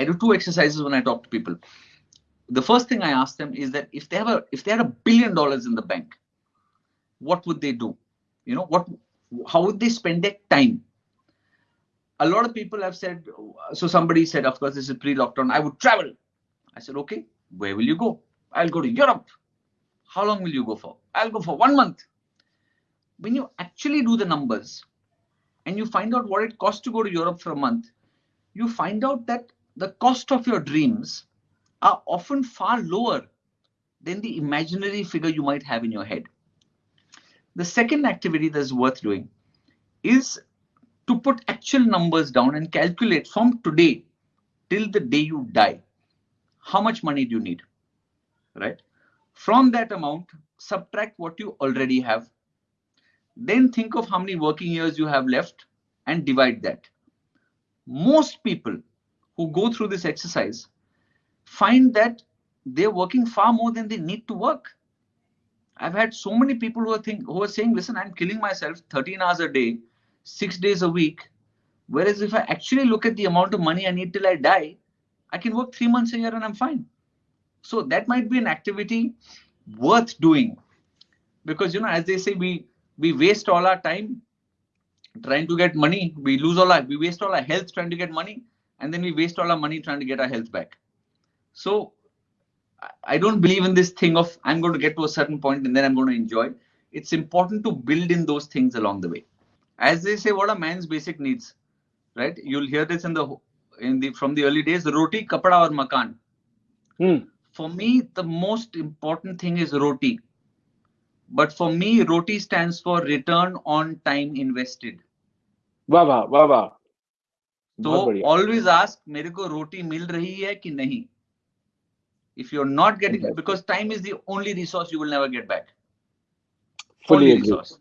I do two exercises when I talk to people. The first thing I ask them is that if they have a if they had a billion dollars in the bank, what would they do? You know, what how would they spend their time? A lot of people have said, so somebody said, of course, this is pre-lockdown, I would travel. I said, okay, where will you go? I'll go to Europe. How long will you go for? I'll go for one month. When you actually do the numbers and you find out what it costs to go to Europe for a month, you find out that the cost of your dreams are often far lower than the imaginary figure you might have in your head. The second activity that's worth doing is to put actual numbers down and calculate from today till the day you die, how much money do you need, right? From that amount, subtract what you already have. Then think of how many working years you have left and divide that. Most people who go through this exercise find that they're working far more than they need to work. I've had so many people who are think who are saying, listen, I'm killing myself 13 hours a day, six days a week. Whereas if I actually look at the amount of money I need till I die, I can work three months a year and I'm fine. So that might be an activity worth doing. Because you know, as they say, we we waste all our time trying to get money. We lose all our we waste all our health trying to get money, and then we waste all our money trying to get our health back. So I don't believe in this thing of I'm going to get to a certain point and then I'm going to enjoy. It's important to build in those things along the way. As they say, what are man's basic needs? Right? You'll hear this in the in the from the early days, roti, kapada, or makan. For me, the most important thing is roti. But for me, roti stands for return on time invested. Wow, wow, wow, wow. तो always ask मेरे को रोटी मिल रही है कि नहीं? If you are not getting because time is the only resource you will never get back fully resource